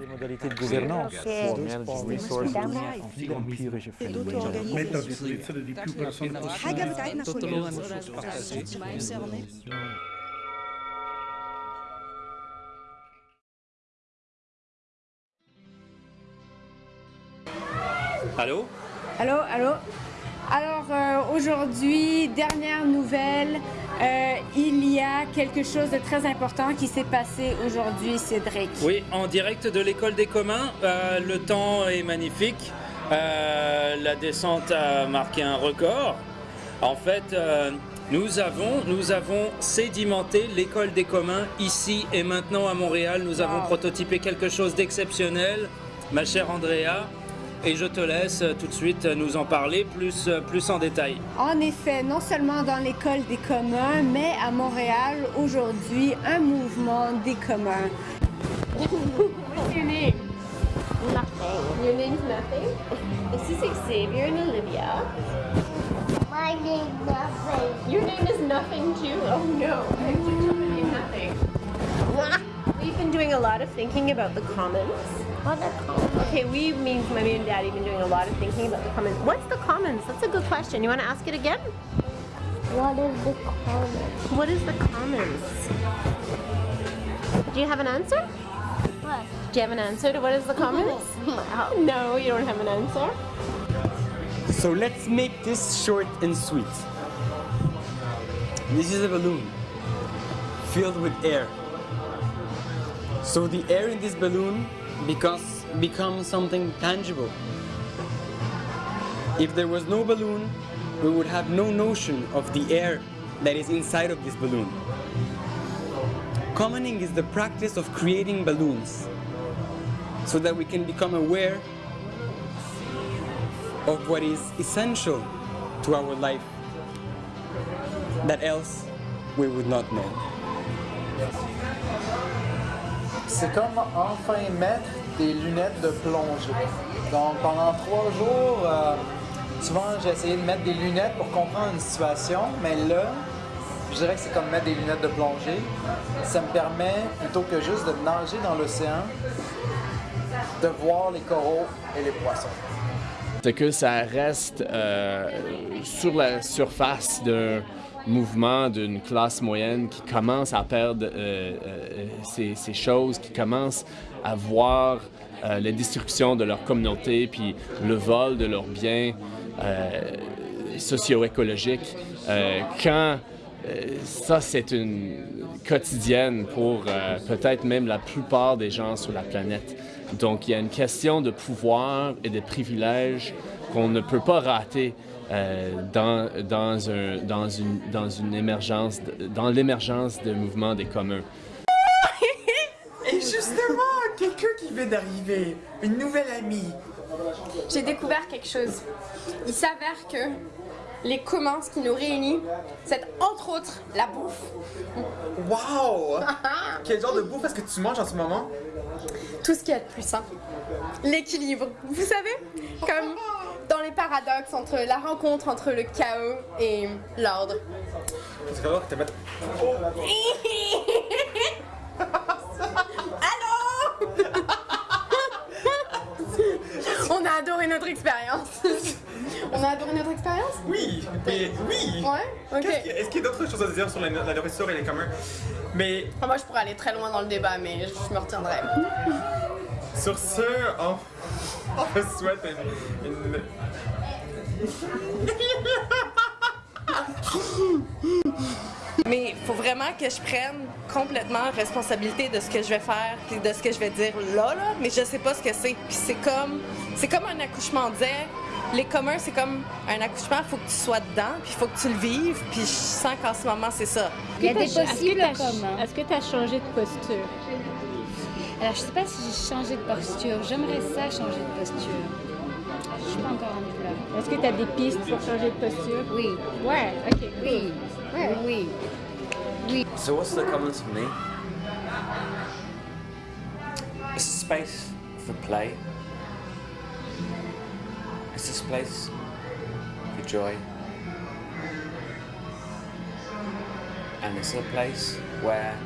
Les modalités de gouvernance, Allô Allô, allô. Alors euh, aujourd'hui, dernière nouvelle, euh, il y a quelque chose de très important qui s'est passé aujourd'hui, Cédric. Oui, en direct de l'école des communs. Euh, le temps est magnifique. Euh, la descente a marqué un record. En fait, nous avons, nous avons sédimenté l'école des communs ici et maintenant à Montréal. Nous avons prototypé quelque chose d'exceptionnel, ma chère Andrea. Et je te laisse tout de suite nous en parler plus, plus en détail. En effet, non seulement dans l'école des communs, mais à Montréal, aujourd'hui, un mouvement des communs. What's your name? Nothing. Your name's nothing? This is Xavier and Olivia. My name nothing. Your name is nothing too? Oh no. I have children named nothing. We've been doing a lot of thinking about the commons. What a. Okay, we means mommy and daddy been doing a lot of thinking about the commons. What's the commons? That's a good question. You want to ask it again? What is the common? What is the commons? Do you have an answer? What? Do you have an answer to what is the commons? No, you don't have an answer. So let's make this short and sweet. This is a balloon filled with air. So the air in this balloon becomes, becomes something tangible. If there was no balloon, we would have no notion of the air that is inside of this balloon. Commoning is the practice of creating balloons so that we can become aware of what is essential to our life that else we would not know. C'est comme enfin mettre des lunettes de plongée. Donc pendant trois jours, euh, souvent j'ai essayé de mettre des lunettes pour comprendre une situation, mais là, je dirais que c'est comme mettre des lunettes de plongée. Ça me permet, plutôt que juste de nager dans l'océan, de voir les coraux et les poissons. c'est que ça reste euh, sur la surface d'un mouvement d'une classe moyenne qui commence à perdre euh, euh, ces, choses, qui commence à voir euh, la destruction de leur communauté, puis le vol de leurs biens socio-écologiques. Quand ça, c'est une quotidienne pour peut-être même la plupart des gens sur la planète. Donc, il y a une question de pouvoir et de privilèges qu'on ne peut pas rater euh, dans, dans, un, dans, une, dans une émergence, dans l'émergence de mouvements des communs. Et justement, quelqu'un qui vient d'arriver, une nouvelle amie. J'ai découvert quelque chose. Il s'avère que les communs, ce qui nous réunit, c'est entre autres la bouffe. Wow! Quel genre de bouffe est-ce que tu manges en ce moment? Tout ce qu'il y a de plus sain. L'équilibre. Vous savez, comme dans les paradoxes entre la rencontre entre le chaos et l'ordre. Parce que alors, t'as mettre... Allô? On a adoré notre expérience. On a adoré notre expérience Oui, mais oui! Ouais, ok. Qu'est-ce qu'il y a- Est-ce qu'il y a d'autres choses à dire sur la, la nourriture et les communs? Mais Enfin, moi, je pourrais aller très loin dans le débat, mais je me retiendrai. sur ce, on, on vous souhaite une... une- Mais il faut vraiment que je prenne complètement responsabilité de ce que je vais faire puis de ce que je vais dire là, là. Mais je sais pas ce que c'est. Puis c'est comme, c'est comme un accouchement disait. Les communs, c'est comme un accouchement, il faut que tu sois dedans, puis il faut que tu le vives, puis je sens qu'en ce moment, c'est ça. Il y a des Est-ce que possibles communs. Est-ce que tu as changé de posture? Alors, je sais pas si j'ai changé de posture. J'aimerais ça changer de posture. Je suis pas encore rendue là. Est-ce que tu as des pistes pour changer de posture? Oui, Ouais, ok. oui, oui, oui. So what's the commons for me? Space for play. It's a place? for joy. And it's a place where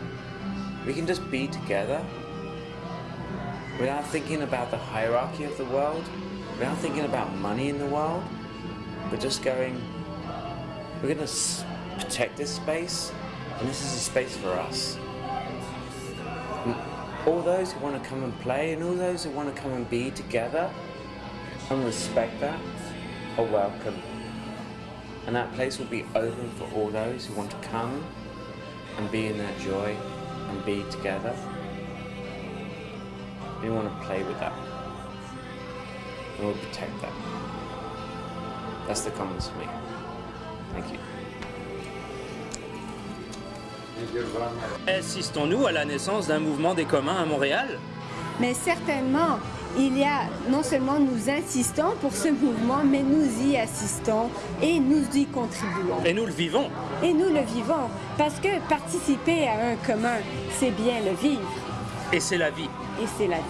we can just be together without thinking about the hierarchy of the world, without thinking about money in the world, but just going, we're going to protect this space, and this is a space for us. And all those who want to come and play, and all those who want to come and be together and respect that, are welcome. And that place will be open for all those who want to come and be in that joy and be together. We want to play with that. And we'll protect that. That's the commons for me. Thank you. Assistons-nous à la naissance d'un mouvement des communs à Montréal? Mais certainement, il y a, non seulement nous insistons pour ce mouvement, mais nous y assistons et nous y contribuons. Et nous le vivons. Et nous le vivons, parce que participer à un commun, c'est bien le vivre, Et c'est la vie. et c'est la vie.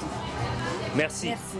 Merci. Merci.